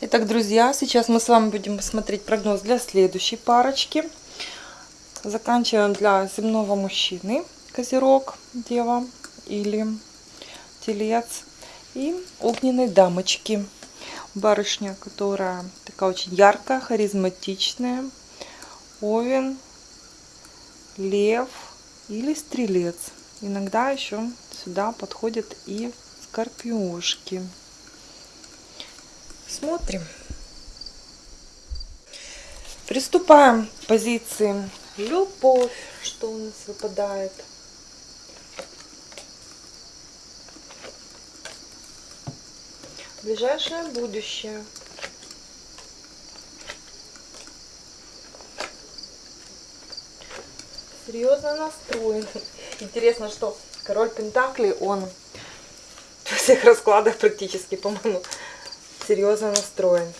Итак, друзья, сейчас мы с вами будем смотреть прогноз для следующей парочки. Заканчиваем для земного мужчины, козерог, дева или телец. И огненной дамочки, барышня, которая такая очень яркая, харизматичная. Овен, лев или стрелец. Иногда еще сюда подходят и скорпионшки. Смотрим. Приступаем к позиции любовь, что у нас выпадает. Ближайшее будущее. Серьезно настроен. Интересно, что король Пентакли, он во всех раскладах практически, по-моему, серьезно настроен.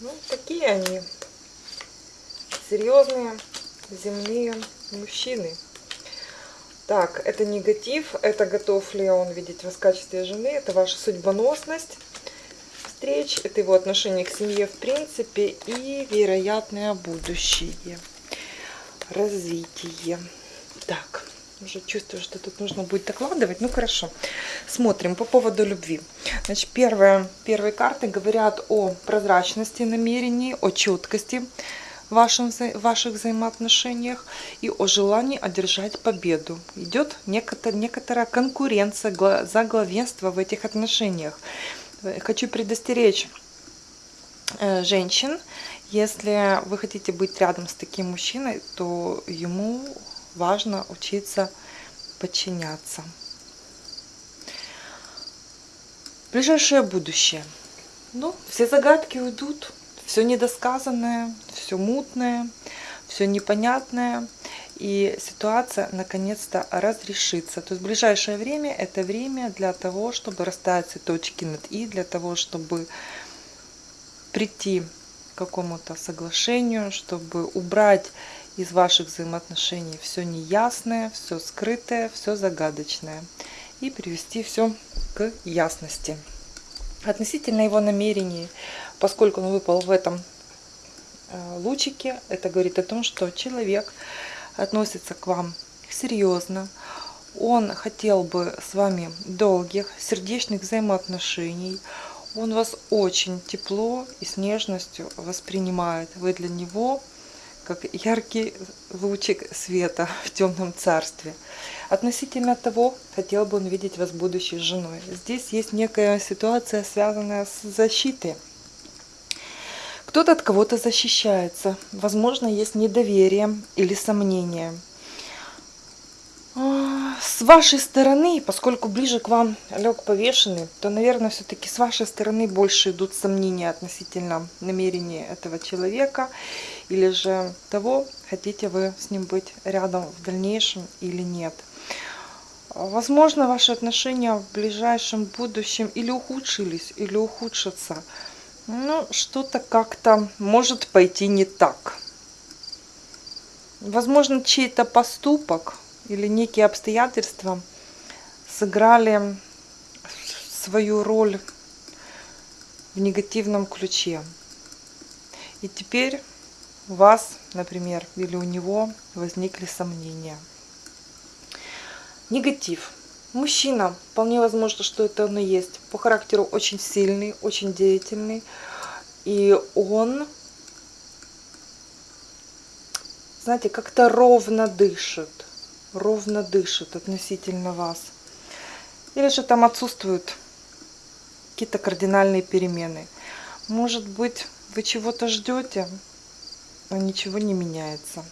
Ну, такие они. Серьезные, земные мужчины. Так, это негатив, это готов ли он видеть вас в качестве жены, это ваша судьбоносность встреч, это его отношение к семье в принципе и вероятное будущее, развитие. Так, уже чувствую, что тут нужно будет докладывать. Ну, хорошо. Смотрим по поводу любви. Значит, первые, первые карты говорят о прозрачности намерений, о четкости вашем, ваших взаимоотношениях и о желании одержать победу. Идет некоторая, некоторая конкуренция за главенство в этих отношениях. Хочу предостеречь э, женщин, если вы хотите быть рядом с таким мужчиной, то ему важно учиться подчиняться. Ближайшее будущее. Ну, все загадки уйдут, все недосказанное, все мутное, все непонятное. И ситуация наконец-то разрешится. То есть ближайшее время это время для того, чтобы расставить все точки над «и», для того, чтобы прийти к какому-то соглашению, чтобы убрать из ваших взаимоотношений все неясное, все скрытое, все загадочное. И привести все к ясности. Относительно его намерений, поскольку он выпал в этом э, лучике, это говорит о том, что человек относится к вам серьезно, он хотел бы с вами долгих, сердечных взаимоотношений, он вас очень тепло и с нежностью воспринимает. Вы для него как яркий лучик света в темном царстве. Относительно того, хотел бы он видеть вас будущей женой. Здесь есть некая ситуация, связанная с защитой. Кто-то от кого-то защищается. Возможно, есть недоверие или сомнение. С вашей стороны, поскольку ближе к вам лег повешенный, то, наверное, все-таки с вашей стороны больше идут сомнения относительно намерений этого человека или же того, хотите вы с ним быть рядом в дальнейшем или нет. Возможно, ваши отношения в ближайшем будущем или ухудшились, или ухудшатся. Ну, что-то как-то может пойти не так. Возможно, чей-то поступок или некие обстоятельства сыграли свою роль в негативном ключе. И теперь у вас, например, или у него возникли сомнения. Негатив. Мужчина, вполне возможно, что это он и есть. По характеру очень сильный, очень деятельный. И он, знаете, как-то ровно дышит ровно дышит относительно вас. Или же там отсутствуют какие-то кардинальные перемены. Может быть, вы чего-то ждете, но ничего не меняется.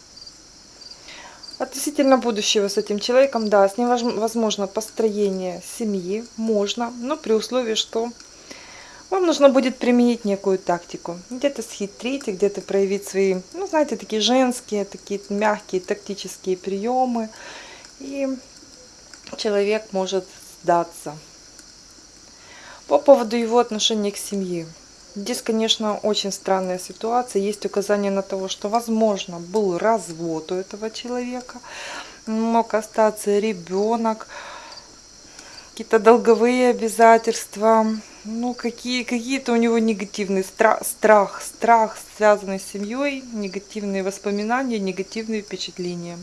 Относительно будущего с этим человеком, да, с ним возможно построение семьи, можно, но при условии, что вам нужно будет применить некую тактику. Где-то схитрить, где-то проявить свои, ну, знаете, такие женские, такие мягкие тактические приемы. И человек может сдаться. По поводу его отношения к семье. Здесь, конечно, очень странная ситуация. Есть указание на то, что, возможно, был развод у этого человека. Мог остаться ребенок, какие-то долговые обязательства, ну, какие, какие-то у него негативные страх, страх, страх, связанный с семьей, негативные воспоминания, негативные впечатления.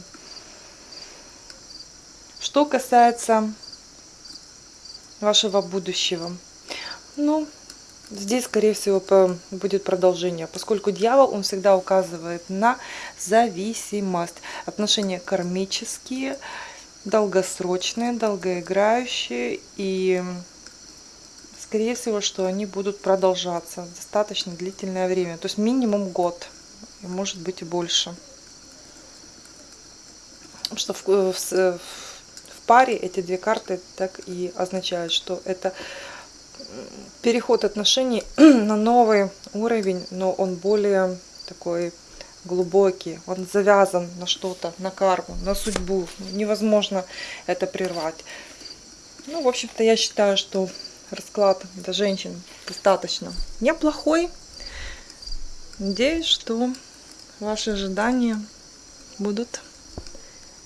Что касается вашего будущего, ну, здесь, скорее всего, будет продолжение, поскольку дьявол, он всегда указывает на зависимость. Отношения кармические, долгосрочные, долгоиграющие и скорее всего, что они будут продолжаться достаточно длительное время. То есть минимум год, и может быть и больше. Что в, в, в паре эти две карты так и означают, что это переход отношений на новый уровень, но он более такой глубокий, он завязан на что-то, на карму, на судьбу. Невозможно это прервать. Ну, в общем-то, я считаю, что расклад для женщин достаточно неплохой. Надеюсь, что ваши ожидания будут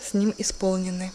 с ним исполнены.